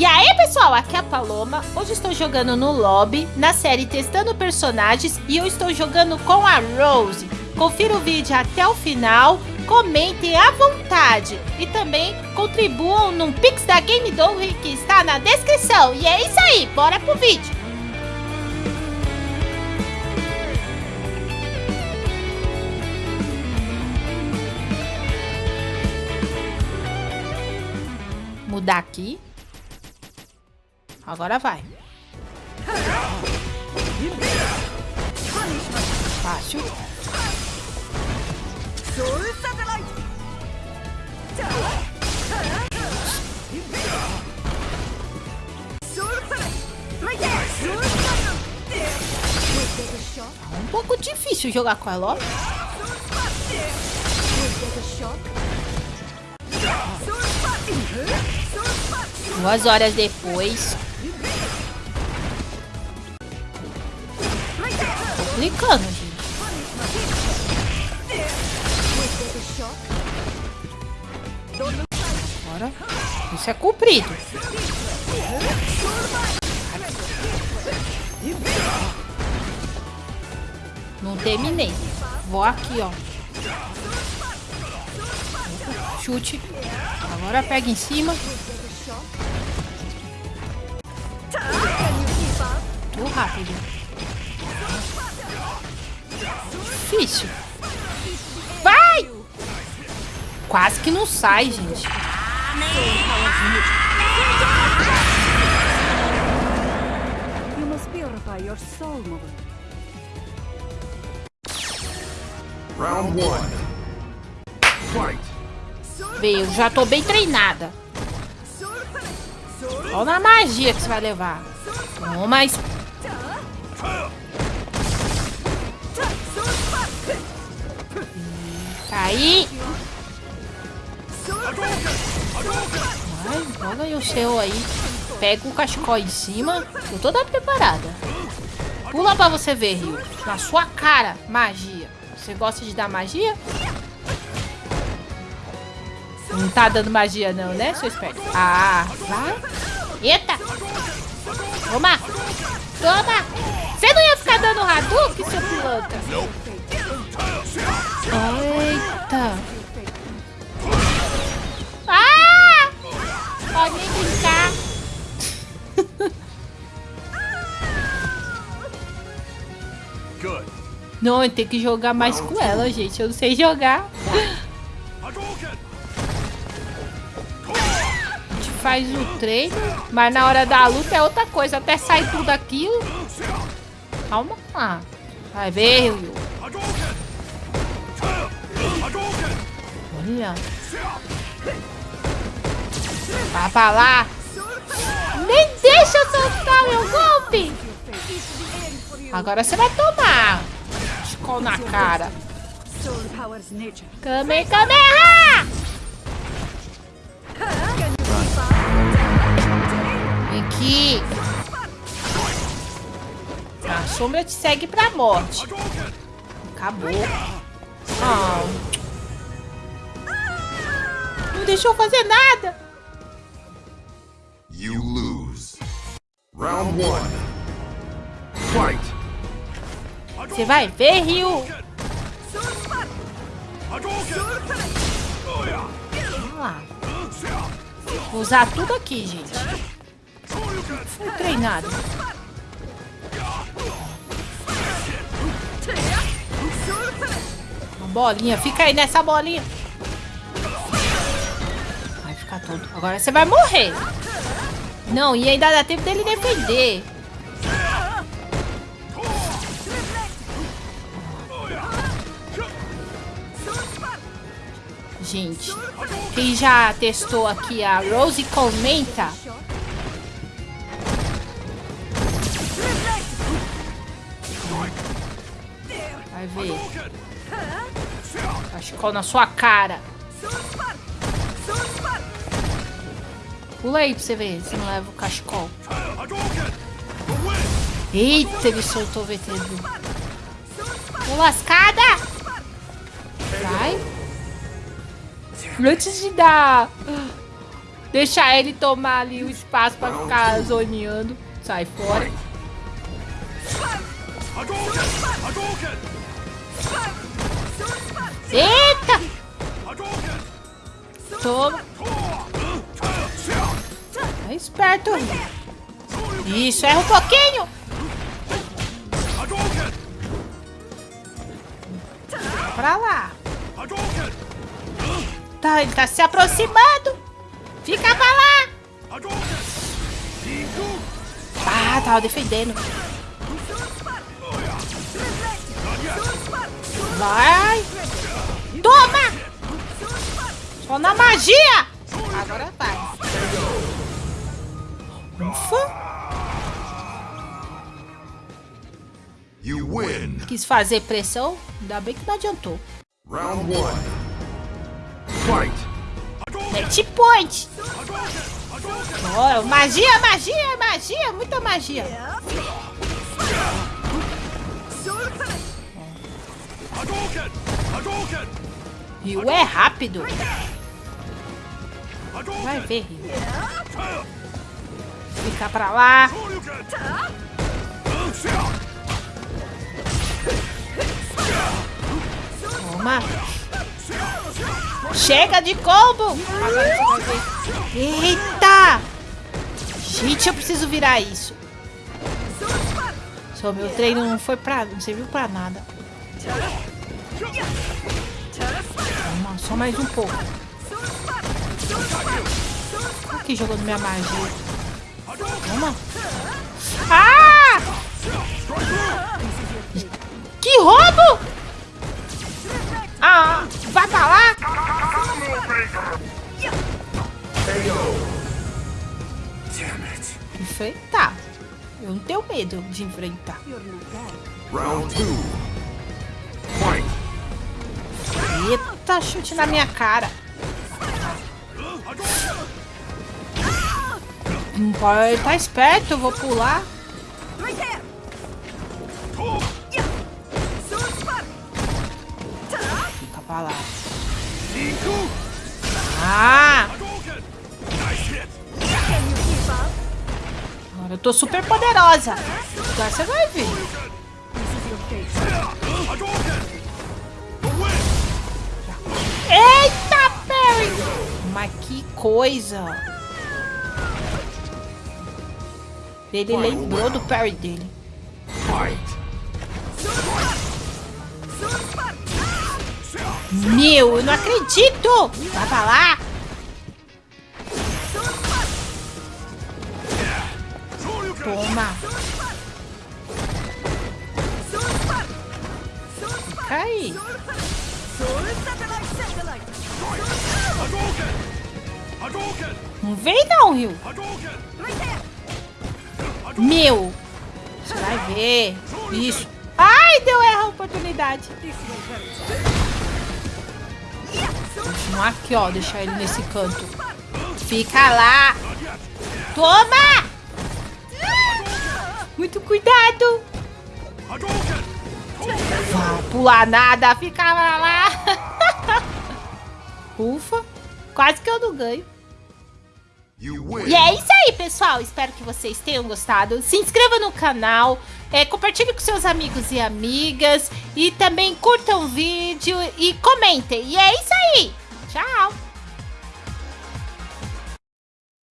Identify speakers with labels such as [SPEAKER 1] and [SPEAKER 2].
[SPEAKER 1] E aí pessoal, aqui é a Paloma, hoje estou jogando no lobby, na série Testando Personagens e eu estou jogando com a Rose. Confira o vídeo até o final, comentem à vontade e também contribuam no Pix da Game Dog que está na descrição. E é isso aí, bora pro vídeo! Mudar aqui. Agora vai. Fácil. um pouco difícil jogar com ela, ó. Duas horas depois. Complicando, gente. Bora. Isso é comprido. Não terminei. Vou aqui, ó. Chute. Agora pega em cima. Muito rápido. Difícil. Vai! Quase que não sai, gente.
[SPEAKER 2] Round one. Fight.
[SPEAKER 1] Veio, já tô bem treinada. Olha na magia que você vai levar. Toma, es- aí. Vai, joga aí o seu aí. Pega o cachecol em cima. Tô toda preparada. Pula pra você ver, Rio. Na sua cara, magia. Você gosta de dar magia? Não tá dando magia não, né, seu esperto? Ah, vai. Eita. Toma. Toma. Você não ia ficar dando Hadouken, seu pilantra? Eita. Ah! Pode nem brincar.
[SPEAKER 2] Good.
[SPEAKER 1] Não, eu tenho que jogar mais com ela, gente. Eu não sei jogar. A gente faz o treino, mas na hora da luta é outra coisa. Até sair tudo aquilo. Calma lá. Vai ver, Ryu. Olha. Vai pra lá. Nem deixa eu soltar meu golpe. Agora você vai tomar. Escol na cara.
[SPEAKER 3] Nature.
[SPEAKER 1] Kamehameha! Vem aqui. A sombra te segue pra morte. Acabou. Ah. Não deixou fazer nada.
[SPEAKER 2] You lose. Round one. Fight.
[SPEAKER 1] Você vai ver, Ryu. Vamos lá. Vou usar tudo aqui, gente. Fui treinado. Bolinha. Fica aí nessa bolinha. Vai ficar todo. Agora você vai morrer. Não, e ainda dá tempo dele defender. Gente, quem já testou aqui a Rose comenta. Vai ver. Cachecol na sua cara. Pula aí pra você ver se não leva o cachecol. Eita, ele soltou o VTV. Ô, lascada! Vai. Antes de dar Deixar ele tomar ali o espaço pra ficar zoneando. Sai fora. Eita! Toma. Tá esperto. Isso, erra um pouquinho. Pra lá. Tá, ele tá se aproximando. Fica pra lá. Ah, tava defendendo. Vai. Toma. Só na magia. Agora vai. Ufa.
[SPEAKER 2] You win!
[SPEAKER 1] Quis fazer pressão. Ainda bem que não adiantou.
[SPEAKER 2] Round one. Fight!
[SPEAKER 1] Match point. Oh, magia, magia, magia. Muita magia. Rio é rápido. Vai ver, Rio. Fica pra lá.
[SPEAKER 2] Shoryuken!
[SPEAKER 1] Toma. Chega de combo. Eita. Gente, eu preciso virar isso. Só meu treino não foi pra... Não serviu pra nada. Calma, só mais um pouco. Aqui jogando minha magia. Calma. Ah! Que roubo! Ah, vai pra lá! Enfrentar. Eu não tenho medo de enfrentar.
[SPEAKER 2] Round 2.
[SPEAKER 1] Eita, chute na minha cara. Pode tá esperto, eu vou pular. Fica pra lá. Ah! Agora eu tô super poderosa. Agora você vai ver. Mas que coisa! Ele lembrou do parry dele. Meu, eu não acredito! Vai pra lá! Toma! Fica Não vem não, Rio. Meu! Você vai ver. Isso. Ai, deu erro a oportunidade. Continuar aqui, ó. Deixar ele nesse canto. Fica lá. Toma! Muito cuidado. Vai pular nada. Fica lá. Ufa. Quase que eu não ganho. E é isso aí, pessoal. Espero que vocês tenham gostado. Se inscreva no canal, é, compartilhe com seus amigos e amigas. E também curtam o vídeo e comentem. E é isso aí. Tchau.